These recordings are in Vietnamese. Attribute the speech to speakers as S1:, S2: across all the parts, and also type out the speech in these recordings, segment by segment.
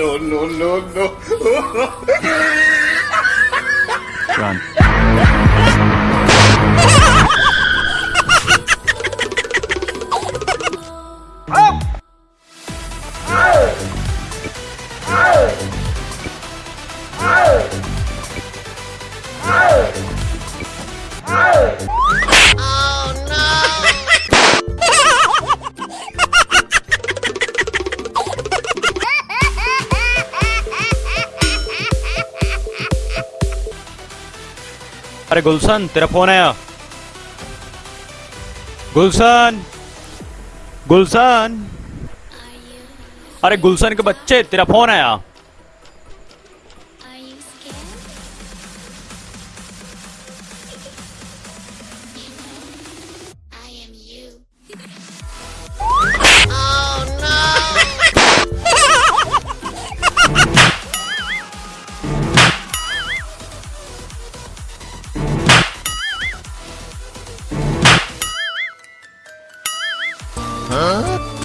S1: No, no, no, no.
S2: Run. अरे गुलशन तेरा फ़ोन आया। गुलशन गुलशन। अरे गुलशन के बच्चे तेरा फ़ोन आया।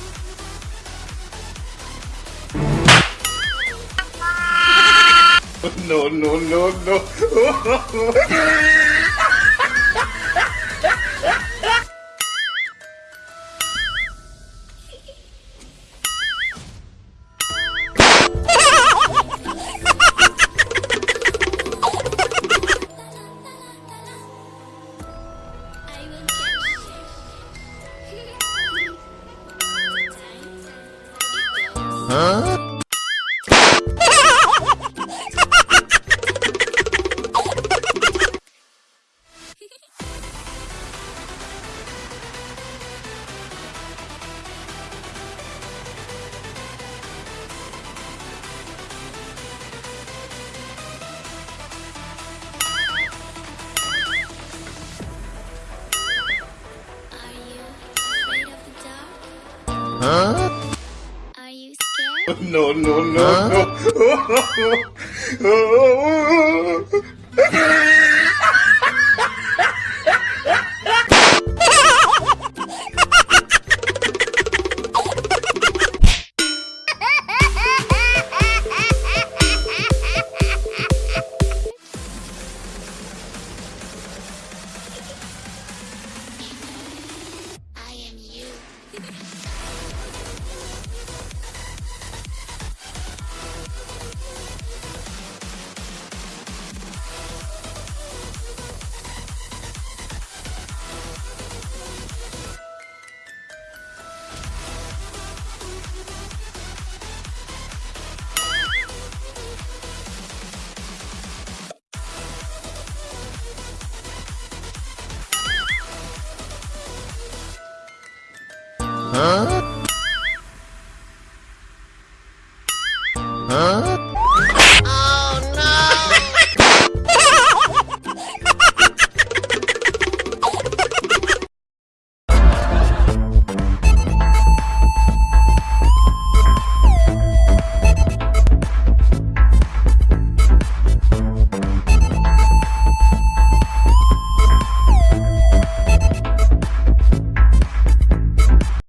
S1: No, no, no, no. No, no, no, no.